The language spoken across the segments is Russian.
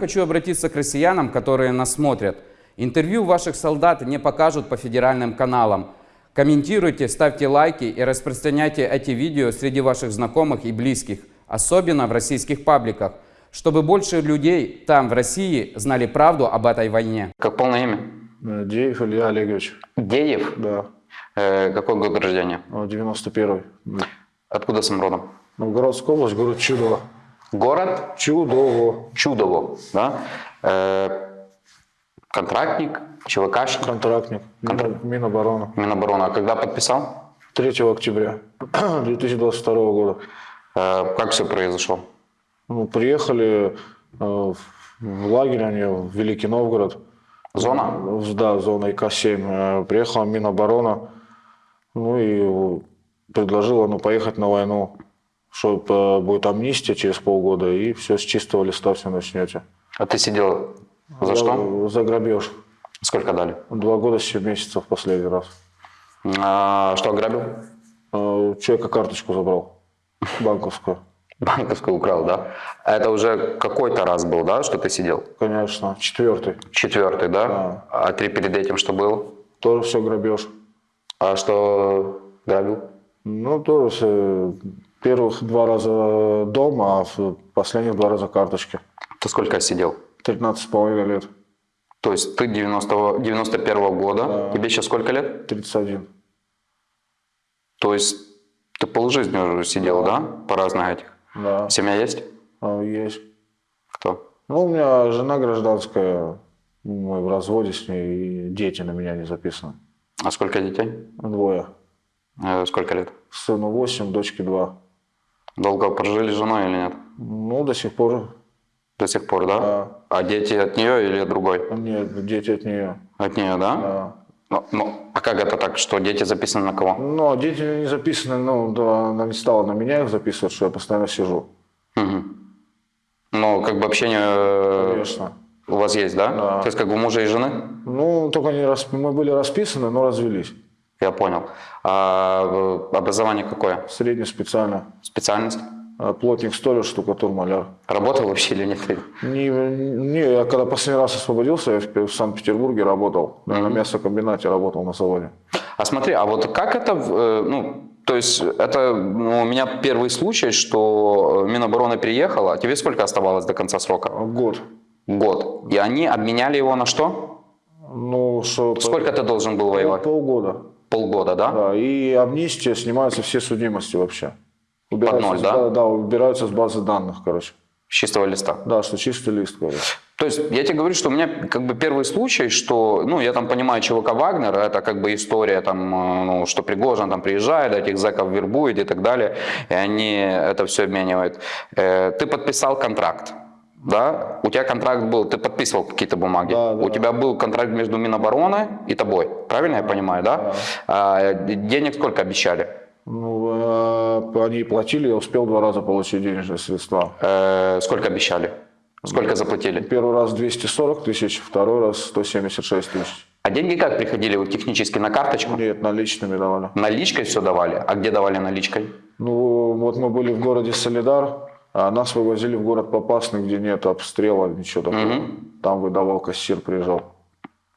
Хочу обратиться к россиянам, которые нас смотрят. Интервью ваших солдат не покажут по федеральным каналам. Комментируйте, ставьте лайки и распространяйте эти видео среди ваших знакомых и близких, особенно в российских пабликах, чтобы больше людей там, в России, знали правду об этой войне. Как полное имя? Э, Деев Илья Олегович. Деев. Да. Э, какой год рождения? Э, 91-й. Откуда сам родом? Новгородская область, город Чудово. Город Чудово. Чудово, да? Э, контрактник, ЧВКшник, Контрактник. Мина- Минобороны. Минобороны. А когда подписал? 3 октября 2022 года. Э, как все произошло? Ну, приехали э, в лагерь они в Великий Новгород. Зона? Да, зона ИК-7. Э, Приехала Миноборона, ну и предложила ну, поехать на войну, что будет амнистия через полгода, и все с чистого листа все начнете. А ты сидел за что? За грабеж. Сколько дали? Два года, семь месяцев последний раз. А, что ограбил? Э, Человека карточку забрал, банковскую. Банковскую украл, да? А Это уже какой-то раз был, да, что ты сидел? Конечно, четвертый. Четвертый, да? Да. А три перед этим что было? Тоже все грабеж. А что грабил? Ну, тоже. Первых два раза дома, а в последних два раза карточки. Ты сколько сидел? 13 с половиной лет. То есть ты 90, 91 года, Да. тебе сейчас сколько лет? 31. То есть ты полжизни уже сидел, да? По разных этих. Да, Семья есть? а, есть. Кто? Ну, у меня жена гражданская, мы в разводе с ней, и дети на меня не записаны. А сколько детей? Двое. Э, Сколько лет? Сыну 8, дочке 2. Долго прожили с женой или нет? Ну, до сих пор. До сих пор, да? Да. А дети от нее или от другой? Нет, дети от нее. От нее, да? Да. Ну, ну, а как это так, что дети записаны на кого? Но дети не записаны, ну, да, она не стала на меня их записывать, что я постоянно сижу. Мгм. Ну, как бы общение э, Конечно. у вас есть, да? Да. То есть как бы мужа и жены? Ну, только не рас... мы были расписаны, но развелись. Я понял. А э, образование какое? Средне специально. Специальность? А, Плотник, столяр, штукатур, маляр. Работал вообще или нет? Не, не, я когда последний раз освободился, я в, в Санкт-Петербурге работал. На мясокомбинате работал на заводе. А смотри, а вот как это, э, ну, то есть это ну, у меня первый случай, что э, Минобороны приехала, тебе сколько оставалось до конца срока? Год. Год. И они обменяли его на что? Ну, что... Сколько ты должен был воевать? Полгода. Полгода, да? Да, и амнистия, снимаются все судимости вообще. Убираются ноль, с- да? Да, убираются с базы данных, короче. С чистого листа. Да, что чистый лист, короче. То есть я тебе говорю, что у меня как бы первый случай, что, ну, я там понимаю ЧВК Вагнер, это как бы история там, э, ну, что Пригожин там приезжает, этих зэков вербует и так далее, и они это все обменивают. Э, Ты подписал контракт, да? У тебя контракт был, ты подписывал какие-то бумаги. Да, да. У тебя был контракт между Минобороны и тобой, правильно я понимаю, да? А, денег сколько обещали? Ну, э, они платили, я успел два раза получить денежные средства. Э, Сколько обещали? Сколько заплатили? Первый раз 240 тысяч, второй раз 176 тысяч. А деньги как приходили? Вот технически на карточку? Нет, наличными давали. Наличкой все давали? А где давали наличкой? Ну, вот мы были в городе Солидар, а нас вывозили в город Попасный, где нет обстрела, ничего такого. Там выдавал кассир, приезжал.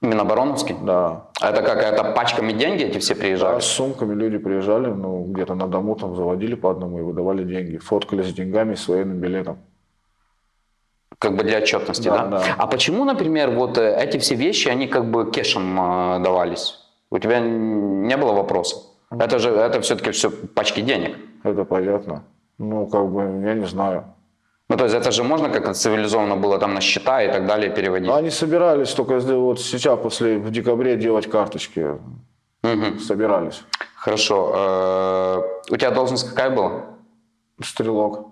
Минобороновский? Да. А это как, это пачками деньги эти все приезжали? с сумками люди приезжали, ну, где-то на дому там заводили по одному и выдавали деньги. Фоткали с деньгами и с военным билетом. Как бы для отчетности, да? Да, да. А почему, например, вот э, эти все вещи, они как бы кешем э, давались? У тебя не было вопроса? Это же, это все-таки все пачки денег. Это понятно. Ну, как бы, я не знаю. Ну, то есть это же можно как-то цивилизованно было там на счета и так далее переводить? Они собирались только вот сейчас, после, в декабре, делать карточки. Мгм. Собирались. Хорошо. Э, У тебя должность какая была? Стрелок.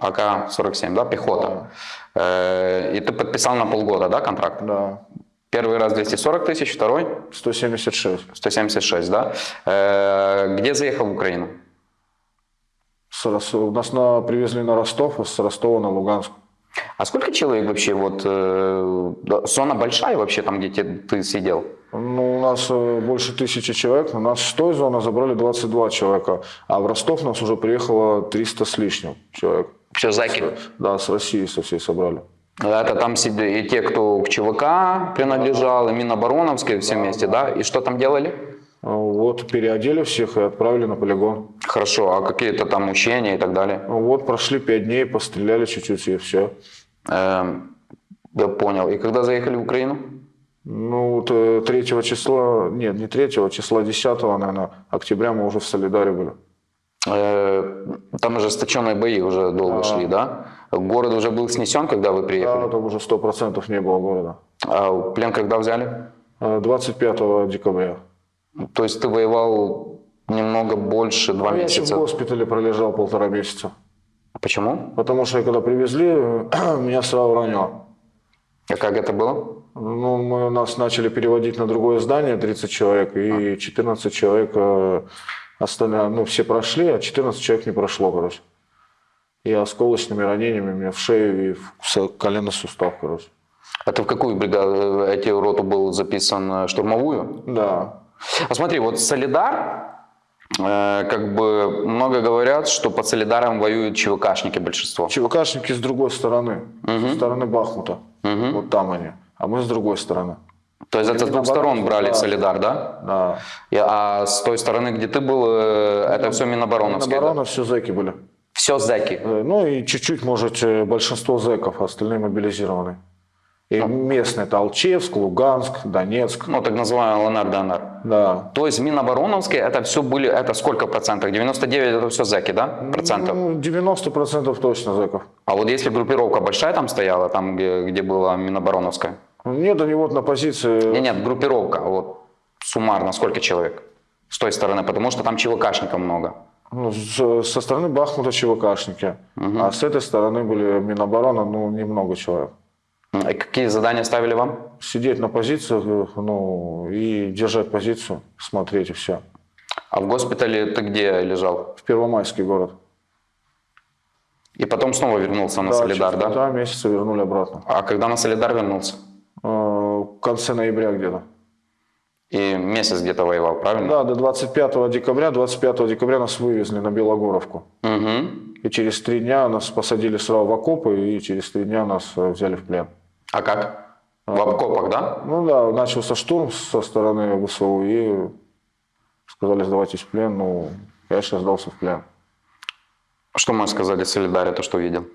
АК-47, да, пехота. Э, И ты подписал на полгода, да, контракт? Да. Первый раз 240 тысяч, второй 176. 176, да? Э, Где заехал в Украину? Нас на, привезли на Ростов, а с Ростова на Луганск. А сколько человек вообще, вот, э, да, зона большая вообще там, где те- ты сидел? Ну, у нас э, больше тысячи человек. У нас с той зоны забрали 22 человека. А в Ростов нас уже приехало 300 с лишним человек. Все, зайки. Да, с России со всей собрали. Это там и те, кто к ЧВК принадлежал, и Минобороновской, все вместе, да? И что там делали? Вот переодели всех и отправили на полигон. Хорошо, а какие-то там учения и так далее? Вот прошли пять дней, постреляли чуть-чуть и все. Эм, я понял. И когда заехали в Украину? Ну, вот э, 3 числа, нет, не 3 числа, 10, наверное, октября мы уже в Солидаре были. Э, Там ожесточенные бои уже долго шли, да? Город уже был снесен, когда вы Да, приехали? там уже 100% не было города. А плен когда взяли? Э, 25 декабря. То есть ты воевал немного больше, два Ну, я еще в месяца. госпитале пролежал полтора месяца. Почему? Потому что когда привезли, меня сразу ранило. А как это было? Ну, мы, нас начали переводить на другое здание, 30 человек, и 14 человек, э, остальные, ну, все прошли, а 14 человек не прошло, короче. И осколочными ранениями мне в шею и в коленный сустав, короче. А ты в какую бригаду, эти роту был записан? э, Штурмовую? Да. А смотри, вот Солидар, э, как бы много говорят, что под Солидаром воюют ЧВКшники большинство. ЧВКшники с другой стороны, со стороны Бахмута. Вот там они. А мы с другой стороны. То есть это с двух сторон брали в Солидар, да? Да. И- А с той стороны, где ты был, э, это все Минобороновские, да? Оборона все зэки были. Все зэки. Э, Ну и чуть-чуть, может, большинство зэков, а остальные мобилизированы. И местные, это Алчевск, Луганск, Донецк. Ну, так называемый ЛНР, ДНР. Да. То есть Минобороновские, это все были, это сколько процентов? 99 это все зэки, да? Процентов. Ну, 90% точно зэков. А вот если группировка большая там стояла, там, где, где была Минобороновская? Нет, они вот на позиции... Нет, нет, группировка, вот суммарно сколько человек с той стороны, потому что там ЧВКшников много. ну, со стороны Бахмута ЧВКшники, а с этой стороны были Минобороны, ну, немного человек. И какие задания ставили вам? Сидеть на позициях, ну, и держать позицию, смотреть и все. А в госпитале ты где лежал? В Первомайский город. И потом снова вернулся на Солидар, да? полтора месяца вернули обратно. А когда на Солидар вернулся? Э, В конце ноября где-то. И месяц где-то воевал, правильно? Да, до 25 декабря. 25 декабря нас вывезли на Белогоровку. Угу. И через три дня нас посадили сразу в окопы, и через три дня нас э, взяли в плен. А как? В окопах, да? Ну да, начался штурм со стороны ВСУ, и сказали, сдавайтесь в плен. Ну, конечно, сдался в плен. Что мы сказали Солидаре, то, что видел?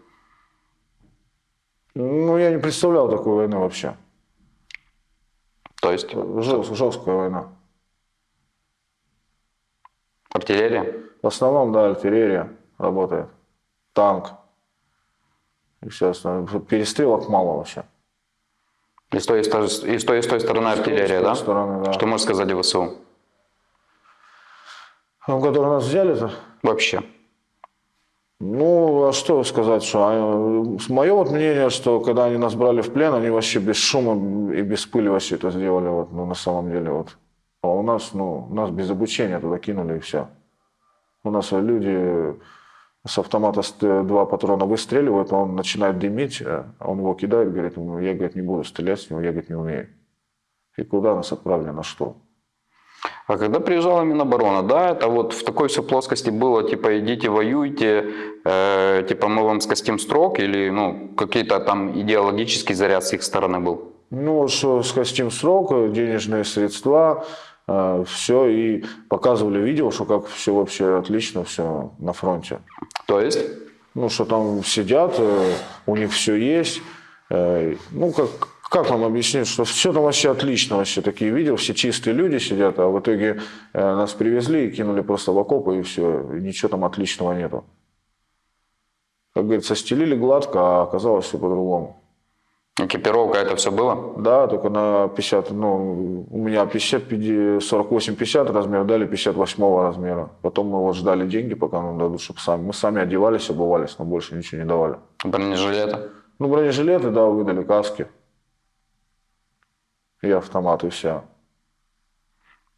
Ну, я не представлял такой войны вообще. То есть Жест- жесткая война. артиллерия? В основном, да, артиллерия работает. Танк. И все остальное. Перестрелок мало вообще. И с той, и с той, и с той, и с той стороны артиллерия, С той да? стороны, да. Что можешь сказать о ВСУ? Ну, которые нас взяли-то? Вообще. Ну, а что сказать, что мое вот мнение, что когда они нас брали в плен, они вообще без шума и без пыли вообще это сделали, вот, ну, на самом деле, вот. А у нас, ну, нас без обучения туда кинули и все. У нас люди с автомата с- два патрона выстреливают, он начинает дымить, а он его кидает, говорит, «Ну, я, говорит, не буду стрелять с него, я, говорит, не умею. И куда нас отправили, на что? А когда приезжала Миноборона, да, это вот в такой все плоскости было, типа, идите воюйте, э, типа, мы вам скостим строк, или, ну, какие-то там идеологический заряд с их стороны был? Ну, что скостим срок, денежные средства, все, и показывали видео, что как все вообще отлично, все на фронте. То есть? Ну, что там сидят, э, у них все есть. э, Ну, как, как вам объяснить, что все там вообще отлично, вообще такие видео, все чистые люди сидят, а в итоге э, нас привезли и кинули просто в окопы, и все, и ничего там отличного нету. Как говорится, стелили гладко, а оказалось все по-другому. Экипировка, это все было? Да, только на 50, ну, у меня 50, 48-50 размер, дали 58 размера. Потом мы вот ждали деньги, пока нам дадут, чтобы сами. Мы сами одевались, обувались, но больше ничего не давали. Бронежилеты? Ну, бронежилеты, да, выдали, каски. И автомат, и все.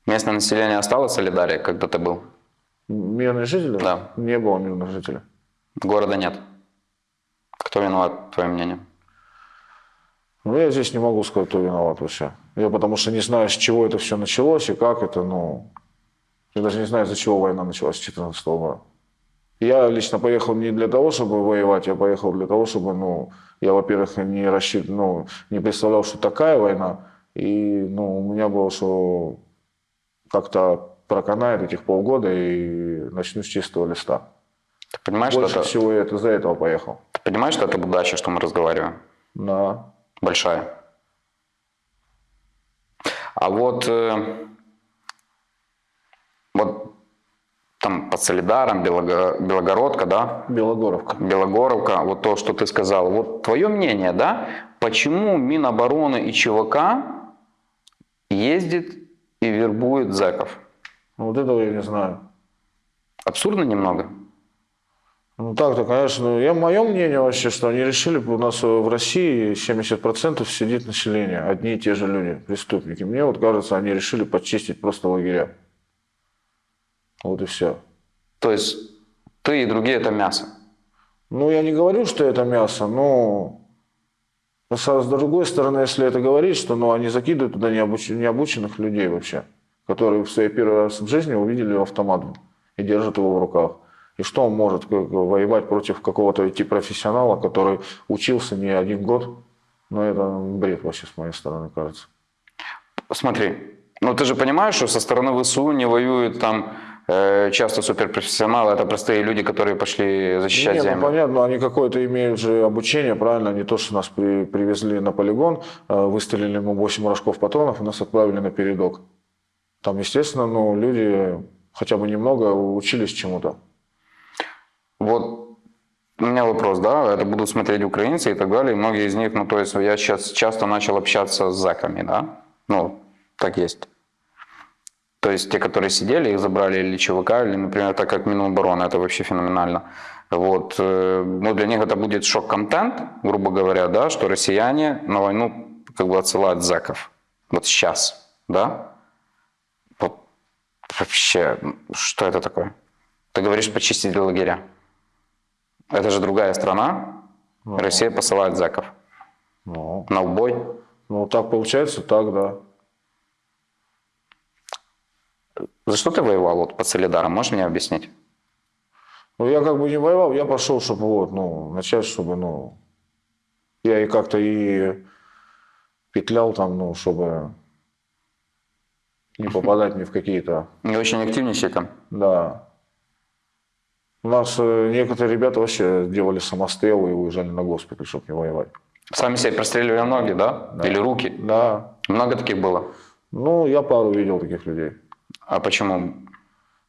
Местное население осталось в Солидаре, когда ты был? Мирные жители? Да. Не было мирных жителей. Города нет. Кто виноват, твое мнение? Ну, я здесь не могу сказать, кто виноват вообще. Я потому что не знаю, с чего это все началось и как это, ну... Я даже не знаю, из-за чего война началась с 2014 года. Я лично поехал не для того, чтобы воевать, я поехал для того, чтобы, ну, я, во-первых, не рассчитывал, ну, не представлял, что такая война, и, ну, у меня было, что как-то проканает этих полгода и начну с чистого листа. Ты понимаешь, Больше что это, всего я это за этого поехал. ты понимаешь, что это удача, что мы разговариваем? Да. Большая. А вот, э, вот там под Солидаром, Белого- Белогородка, да, Белогоровка. Белогоровка, вот то, что ты сказал. Вот твое мнение, да, почему Минобороны и ЧВК ездит и вербует зэков? Вот этого я не знаю. Абсурдно немного? Ну так-то, конечно, я, мое мнение вообще, что они решили, у нас в России 70% сидит население, одни и те же люди, преступники. Мне вот кажется, они решили почистить просто лагеря. Вот и все. То есть ты и другие это мясо. Ну, я не говорю, что это мясо, но с с другой стороны, если это говорить, что ну, они закидывают туда необуч- необученных людей вообще, которые в своей первый раз в жизни увидели автомат и держат его в руках. И что он может воевать против какого-то IT-профессионала, который учился не один год? Ну, это бред вообще с моей стороны, кажется. Смотри, ну ты же понимаешь, что со стороны ВСУ не воюют там э, часто суперпрофессионалы, это простые люди, которые пошли защищать Нет, ну, землю. понятно, они какое-то имеют же обучение, правильно, не то, что нас при- привезли на полигон, э, выстрелили ему 8 рожков патронов и нас отправили на передок. Там, естественно, ну, люди хотя бы немного учились чему-то. Вот у меня вопрос, да, это будут смотреть украинцы и так далее, и многие из них, ну то есть я сейчас часто начал общаться с зэками, да, ну так есть. То есть те, которые сидели, их забрали или ЧВК, или, например, так как Минобороны, это вообще феноменально. Вот, э, ну для них это будет шок-контент, грубо говоря, да, что россияне на войну как бы отсылают зэков. Вот сейчас, да? Вот вообще, что это такое? Ты говоришь почистить лагеря. Это же другая страна. Россия посылает зэков Ну, на убой. ну, так получается, так, да. За что ты воевал вот под Солидаром? Можешь мне объяснить? Ну, я как бы не воевал, я пошел, чтобы вот, ну, начать, чтобы, ну, я и как-то и петлял там, ну, чтобы не попадать ни в какие-то Не очень активничай там. Да. У нас э, некоторые ребята вообще делали самострелы и уезжали на госпиталь, чтобы не воевать. Сами себе простреливали ноги, да? Или руки? Да. Много таких было. Ну, я пару видел таких людей. А почему?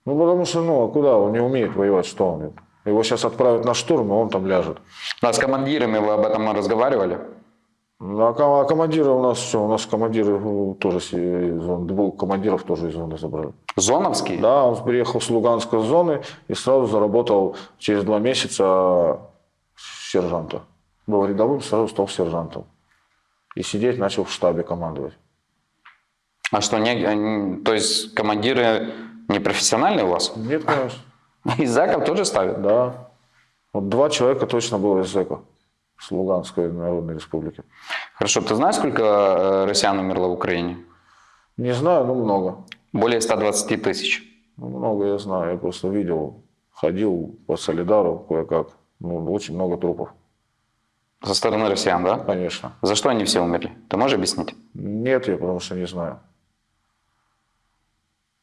Ну, потому что, ну, а куда? Он не умеет воевать, что он? Его сейчас отправят на штурм, и он там ляжет. Ну, а с командирами вы об этом разговаривали? Ну, а, а командиры у нас все, у нас командиры э, тоже из зоны, двух командиров тоже из зоны забрали. Зоновские? Да, он приехал с Луганской зоны и сразу заработал через два месяца сержанта. Был рядовым, сразу стал сержантом. И сидеть начал в штабе командовать. А что, не, они- то есть командиры не профессиональные у вас? Нет, конечно. Из зэков тоже ставят? Да. Вот два человека точно было из ЗЭКа. С Луганской Народной Республики. Хорошо, ты знаешь, сколько э, россиян умерло в Украине? Не знаю, но много. Более 120 тысяч. Ну, много я знаю. Я просто видел, ходил по Солидару кое-как. Ну, очень много трупов, Со стороны россиян, да? конечно. За что они все умерли? Ты можешь объяснить? Нет, я потому что не знаю.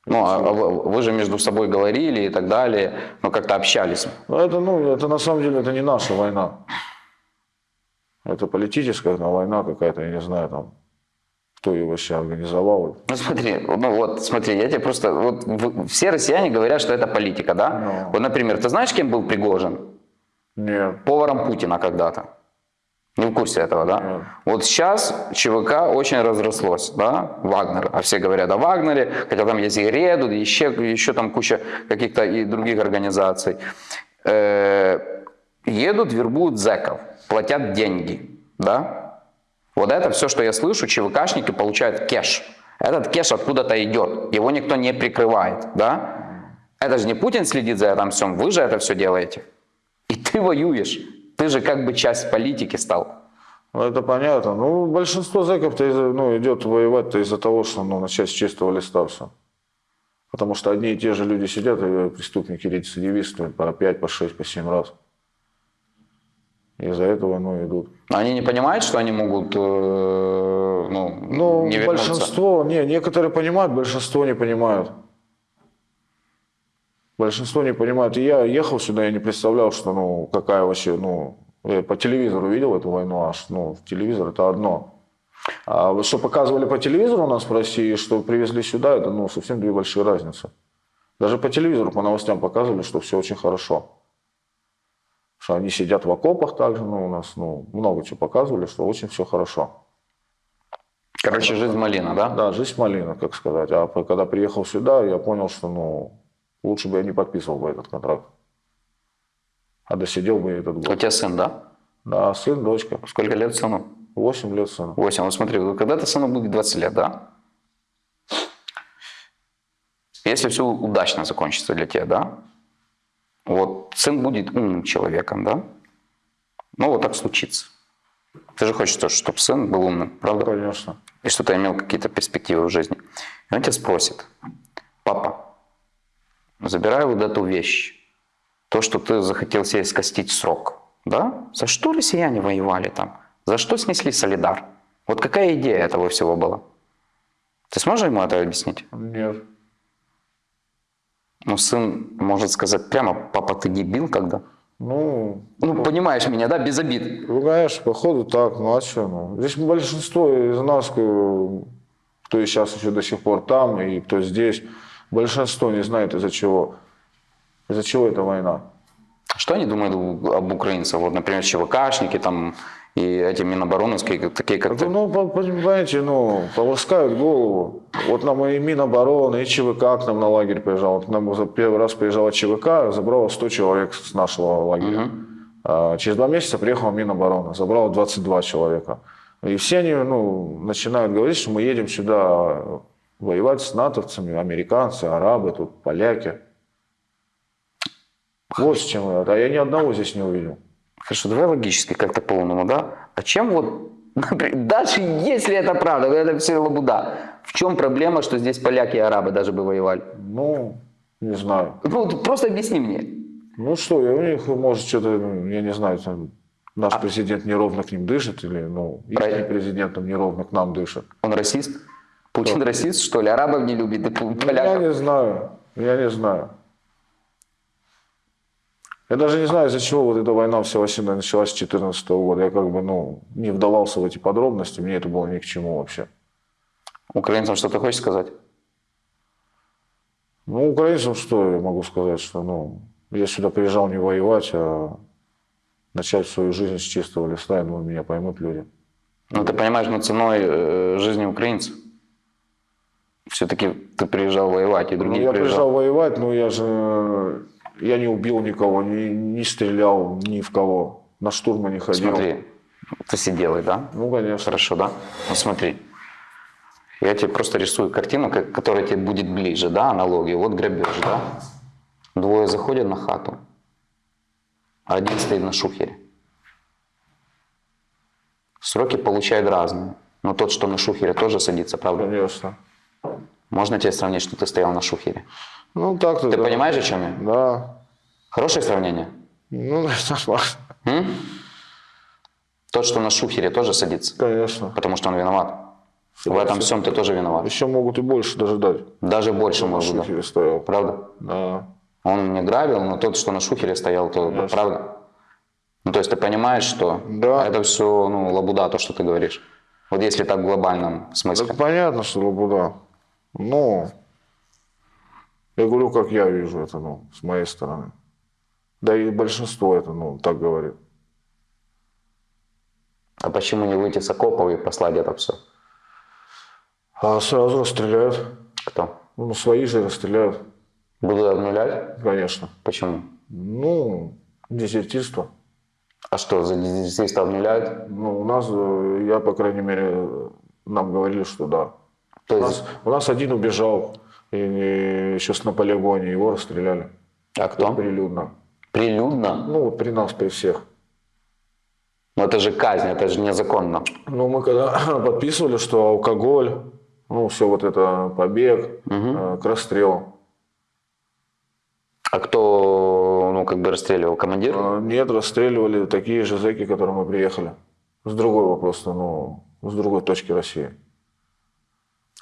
Ну, а вы, вы же между собой говорили и так далее, ну, как-то общались. Но это, ну, это на самом деле это не наша война. Это политическая там, война какая-то, я не знаю, там, кто ее вообще организовал. Ну, смотри, ну вот, смотри, я тебе просто... Вот, все россияне говорят, что это политика, да? Ну. Вот, например, ты знаешь, кем был Пригожин? Нет. Поваром Путина когда-то. Не в курсе этого, да? Нет. Вот сейчас ЧВК очень разрослось, да, Вагнер. А все говорят о Вагнере, хотя там есть и Реду, и еще, еще там куча каких-то и других организаций. Э, едут, вербуют зэков, платят деньги, да? Вот это все, что я слышу, ЧВКшники получают кеш. Этот кеш откуда-то идет, его никто не прикрывает, да? Это же не Путин следит за этим всем, вы же это все делаете. И ты воюешь. Ты же как бы часть политики стал. Ну, это понятно. Ну, большинство зэков-то из- ну, идет воевать-то из-за того, что ну, начать с чистого листа все. Потому что одни и те же люди сидят, и преступники, рецидивисты, по 5, по 6, по 7 раз. Из-за этого, ну, идут. Они не понимают, что они могут э, ну, Ну, не вернуться? большинство, не, некоторые понимают, большинство не понимают. Большинство не понимают. И я ехал сюда, я не представлял, что, ну, какая вообще, ну, я по телевизору видел эту войну, аж, ну, телевизор это одно. А что показывали по телевизору у нас в России, что привезли сюда, это, ну, совсем две большие разницы. Даже по телевизору, по новостям показывали, что все очень хорошо. Что они сидят в окопах также, ну, у нас, ну, много чего показывали, что очень все хорошо. Короче, жизнь малина, да? Да, жизнь малина, как сказать. А когда приехал сюда, я понял, что ну, лучше бы я не подписывал бы этот контракт. А досидел бы я этот У год. тебя сын, да? Да, сын, дочка. Сколько лет сыну? 8 лет сыну. 8. Вот смотри, когда-то сыну будет 20 лет, да? Если все удачно закончится для тебя, да? Сын будет умным человеком, да? Ну, вот так случится. Ты же хочешь тоже, чтобы сын был умным, правда? Конечно. и что ты имел какие-то перспективы в жизни. И он тебя спросит, папа, забирай вот эту вещь, то, что ты захотел себе скостить срок, да? За что россияне воевали там? За что снесли Солидар? Вот какая идея этого всего была? Ты сможешь ему это объяснить? Нет. Ну, сын может сказать прямо, папа, ты дебил когда? Ну, Ну, понимаешь меня, да, без обид. ну, конечно, походу так, ну а что? Ну? Здесь большинство из нас, э, кто и сейчас еще до сих пор там, и кто здесь, большинство не знает из-за чего. Из-за чего эта война. Что они думают об украинцах? Вот, например, ЧВКшники там и эти минобороновские, такие как ну, по- понимаете, ну, полоскают голову. Вот нам и Минобороны, и ЧВК к нам на лагерь приезжал. К нам первый раз приезжала ЧВК, забрала 100 человек с нашего лагеря. А через два месяца приехала Минобороны, забрала 22 человека. И все они ну, начинают говорить, что мы едем сюда воевать с натовцами, американцы, арабы, тут поляки. Вот с чем это. А я ни одного здесь не увидел. Хорошо, давай логически как-то полному, да? А чем вот, например, даже если это правда, это все лабуда, в чем проблема, что здесь поляки и арабы даже бы воевали? Ну, не знаю. Ну, просто объясни мне. Ну что, у них, может, что-то, ну, я не знаю, там, наш президент неровно к ним дышит, или, ну, их Правильно. президент там неровно к нам дышит. Он расист? Путин расист, что ли? Арабов не любит, и Ну, я поляков? не знаю, я не знаю. Я даже не знаю, из-за чего вот эта война вся вообще началась с 2014 года. Я как бы, ну, не вдавался в эти подробности, мне это было ни к чему вообще. Украинцам что ты хочешь сказать? Ну, украинцам что я могу сказать, что, ну, я сюда приезжал не воевать, а начать свою жизнь с чистого листа, я думаю, меня поймут люди. Ну, ты понимаешь, но ценой э, жизни украинцев. Все-таки ты приезжал воевать, и Ну, другие я приезжал. приезжал воевать, но я же я не убил никого, не, не стрелял ни в кого, на штурмы не ходил. Смотри, ты сиделый, да? Ну, конечно. Хорошо, да? Ну смотри, я тебе просто рисую картину, которая тебе будет ближе, да, аналогию. Вот грабеж, да? Двое заходят на хату, а один стоит на шухере. Сроки получают разные. Но тот, что на шухере, тоже садится, правда? Конечно. Можно тебе сравнить, что ты стоял на шухере? Ну, так-то, Ты да. понимаешь, о чем я? Да. Хорошее сравнение? Ну, нормально. Тот, что на шухере, тоже садится, Конечно. потому что он виноват. В этом всем ты тоже виноват. Еще могут и больше даже дать. Даже больше На может, да. шухере стоял. Правда? Да. Он не грабил, но тот, что на шухере стоял, то Конечно. правда. Ну, то есть ты понимаешь, что Да. это все ну, лабуда, то, что ты говоришь. Вот если так в глобальном смысле. Так понятно, что лабуда. Ну, я говорю, как я вижу это, ну, с моей стороны. Да и большинство это, ну, так говорит. А почему не выйти с окопов и послать это все? А сразу расстреляют. Кто? Ну, свои же расстреляют, Будут обнулять? конечно. Почему? Ну, дезертирство. А что, за дезертирство обнуляют? Ну, у нас, э, я, по крайней мере, нам говорили, что да. То У есть, нас, у нас один убежал, и, и еще на полигоне, его расстреляли. а кто? Прилюдно. Прилюдно? Ну, вот при нас, при всех. Ну это же казнь, это же незаконно. Ну, мы когда подписывали, что алкоголь, ну, все вот это, побег, э, к расстрелу. А кто, ну, как бы расстреливал? Командир? А, Нет, расстреливали такие же зэки, к которым мы приехали. С другой вопрос, ну, с другой точки России.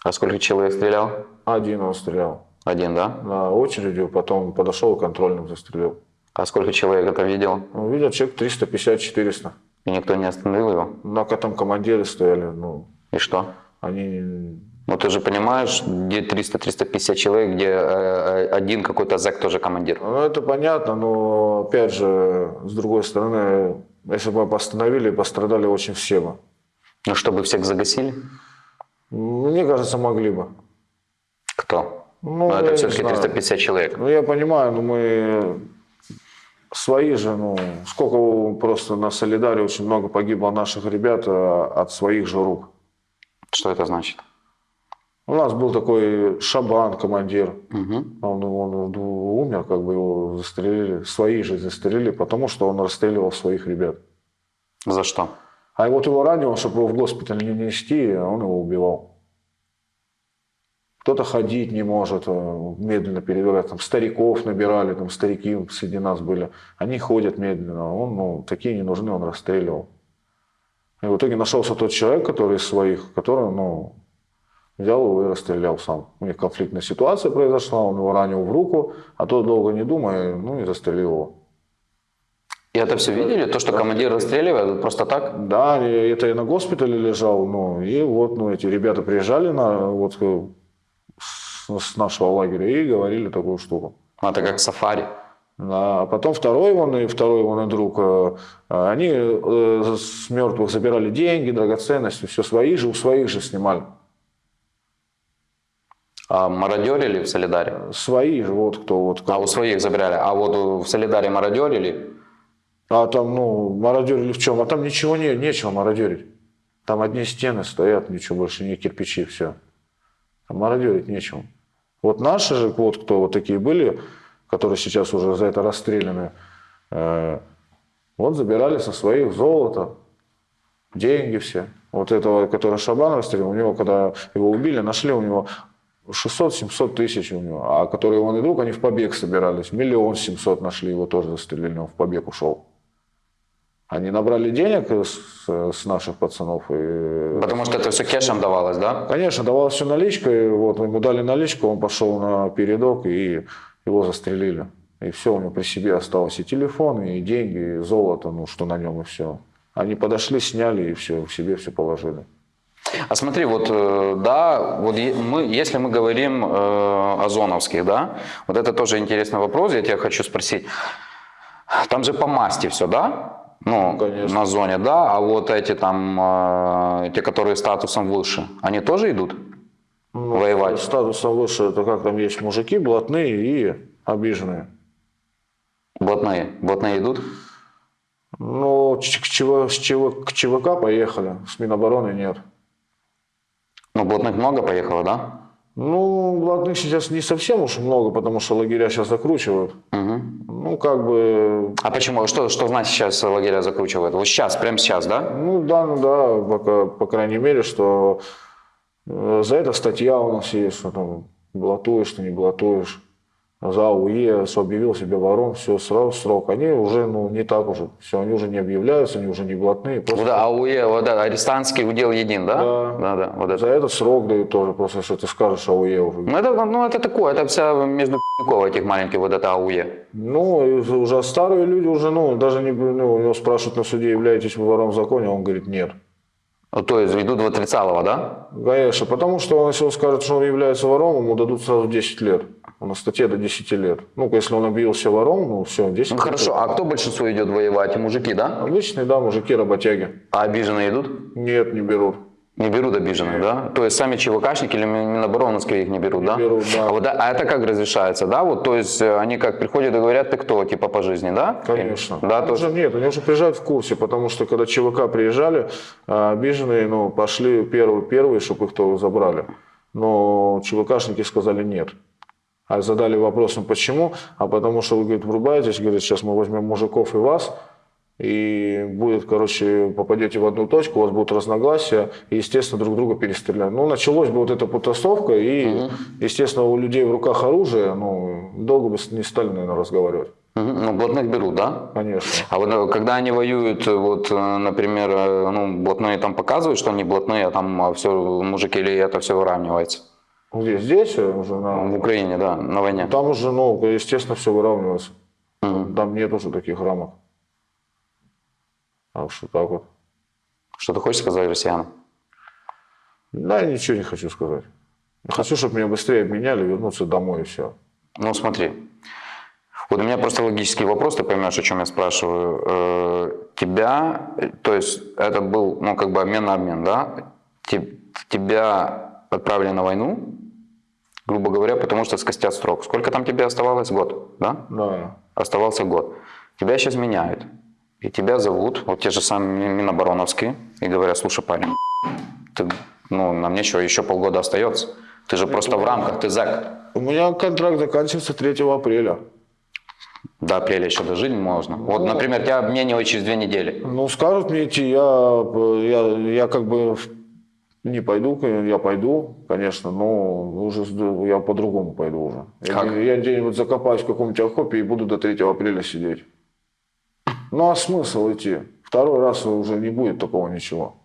А сколько человек стрелял? Один он стрелял Один, да? на очередью, потом подошел и контрольным застрелил. А сколько человек это видел? Ну, видел человек 350-400. И никто не остановил его? На там командиры стояли, ну, И что? они... Ну, ты же понимаешь, где 300-350 человек, где э, э, один какой-то зэк тоже командир. Ну, это понятно, но, опять же, с другой стороны, если бы постановили, пострадали очень все бы. Ну, чтобы всех загасили? Мне кажется, могли бы. Кто? Ну, Ну, это все-таки знаю. 350 человек. Ну, я понимаю, но мы свои же, ну, сколько просто на Солидаре очень много погибло наших ребят а, от своих же рук. Что это значит? У нас был такой Шабан, командир. Мгм. Он, он умер, как бы его застрелили, свои же застрелили, потому что он расстреливал своих ребят. За что? А вот его ранило, чтобы его в госпиталь не нести, а он его убивал. Кто-то ходить не может, э, медленно передвигать. Там стариков набирали, там старики среди нас были. Они ходят медленно. Он, ну, такие не нужны, он расстреливал. И в итоге нашелся тот человек, который из своих, который, ну, взял его и расстрелял сам. У них конфликтная ситуация произошла, он его ранил в руку, а тот, долго не думая, ну, и застрелил его. И это все видели? То, что командир расстреливает просто так? Да, это я на госпитале лежал, ну, и вот, ну, эти ребята приезжали на, вот, э, с, нашего лагеря и говорили такую штуку. Ну, Это как сафари. Да, А потом второй он и второй он и друг, э, они э, с мертвых забирали деньги, драгоценности, все свои же, у своих же снимали. А мародерили в Солидаре? Свои же, вот кто, вот А кто. у своих забирали. А вот в Солидаре мародерили? А там, ну, мародерили в чем? А там ничего не, нечего мародерить. Там одни стены стоят, ничего больше, не кирпичи, все. Там мародерить нечего. Вот наши же, вот кто вот такие были, которые сейчас уже за это расстреляны, э, вот забирали со своих золото, деньги все. Вот этого, который Шабан расстрелял, у него, когда его убили, нашли у него 600-700 тысяч у него. А который он и друг, они в побег собирались. Миллион семьсот нашли, его тоже застрелили, он в побег ушел. Они набрали денег с, с наших пацанов. И, Потому что это все кешем давалось, да? конечно, давалось все наличкой. Вот, ему дали наличку, он пошел на передок, и его застрелили. И все, у него при себе осталось и телефон, и деньги, и золото, ну, что на нем, и все. Они подошли, сняли, и все, к себе все положили. А смотри, вот э, да, вот мы, если мы говорим э, о зоновских, да, вот это тоже интересный вопрос, я тебя хочу спросить. Там же по масти все, да? Ну, Конечно. на зоне, да, а вот эти там, э, те, которые статусом выше, они тоже идут Ну, воевать? Статусом выше, это как там есть мужики, блатные и обиженные. Блатные, блатные идут? Ну, к, ЧВ, с ЧВ к ЧВК поехали, с Минобороны нет. Ну, блатных много поехало, да? Ну, блатных сейчас не совсем уж много, потому что лагеря сейчас закручивают. Мгм. Ну, как бы, А почему? Что, что значит сейчас лагеря закручивают? Вот сейчас, прямо сейчас, да? ну да, ну да, пока, по крайней мере, что э, за это статья у нас есть, что там блатуешь, ты не блатуешь. За АУЕ объявил себя вором, все, сразу срок. Они уже, ну, не так уже. Все, они уже не объявляются, они уже не блатные. Просто Вот АУЕ, вот это, арестантский удел един, да? Да. Да, да, вот это. За это срок дают тоже, просто что ты скажешь АУЕ уже. Ну это, ну, это такое, это вся между этих маленьких, вот это АУЕ. Ну, уже старые люди уже, ну, даже не, ну, у него спрашивают на суде, являетесь вы вором в законе, а он говорит, нет. Ну, то есть идут в отрицалово, да? Конечно, потому что он, если он скажет, что он является вором, ему дадут сразу 10 лет. У нас статья до 10 лет. Ну, если он объявил себя вором, ну, все, 10 Ну лет. хорошо, а кто большинство идет воевать? Мужики, да? Обычные, да, мужики, работяги. А обиженные идут? Нет, не берут. Не берут обиженных, да? То есть сами ЧВКшники или Мин- Минобороновские их не берут, да? берут, да. А, вот, а это как разрешается, да? Вот, то есть э, они как приходят и говорят, ты кто, типа по жизни, да? Конечно. Да, то Уже нет, они уже приезжают в курсе, потому что когда ЧВК приезжали, а, обиженные, ну, пошли первые, первые, чтобы их то забрали. Но ЧВКшники сказали нет. А задали вопрос, ну почему? А потому что вы, говорит, врубаетесь, говорит, сейчас мы возьмем мужиков и вас, и будет, короче, попадете в одну точку, у вас будут разногласия, и, естественно, друг друга перестреляют. Ну, началось бы вот эта потасовка, и, естественно, у людей в руках оружие, ну, долго бы не стали, наверное, разговаривать. Ну, блатных берут, да? Конечно. А вот э, когда они воюют, э, вот, э, например, ну, блатные там показывают, что они блатные, а там все мужики или это все выравнивается? Где? Здесь уже В на... Украине, да, на войне. Там уже, ну, естественно, все выравнивается. Мгм. Там нет уже таких рамок. Что так вот. Что ты хочешь сказать россиянам? Да, я ничего не хочу сказать. Хочу, чтобы меня быстрее обменяли, вернуться домой и все. Ну, смотри. Вот у меня просто логический вопрос, ты поймешь, о чем я спрашиваю. Э, Тебя, то есть это был, ну, как бы обмен на обмен, да? Те- Тебя отправили на войну, грубо говоря, потому что скостят срок. Сколько там тебе оставалось? Год, да? Да. Оставался год. Тебя сейчас меняют. И тебя зовут, вот те же самые Минобороновские, и говорят, слушай, парень, ты, ну, нам нечего, еще полгода остается. Ты же просто в рамках, ты зэк. У меня контракт заканчивается 3 апреля. До апреля еще дожить можно. Вот, например, тебя обменивают через две недели. Ну, скажут мне идти, я, я, я как бы не пойду, я пойду, конечно, но уже я по-другому пойду уже. Я Как? где- Я где-нибудь закопаюсь в каком-нибудь окопе и буду до 3 апреля сидеть. Ну, а смысл идти? Второй раз уже не будет такого ничего.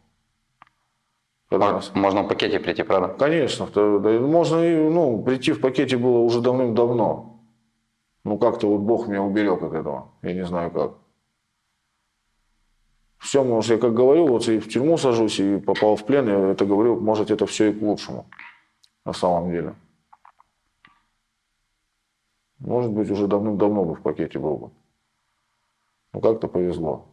Можно в пакете прийти, правда? Конечно, можно и, ну, прийти в пакете было уже давным-давно. Ну, как-то вот Бог меня уберег от этого. Я не знаю как. Все, может, я как говорю, вот и в тюрьму сажусь, и попал в плен, я это говорю, может, это все и к лучшему. На самом деле. Может быть, уже давным-давно бы в пакете был бы. Ну, как-то повезло.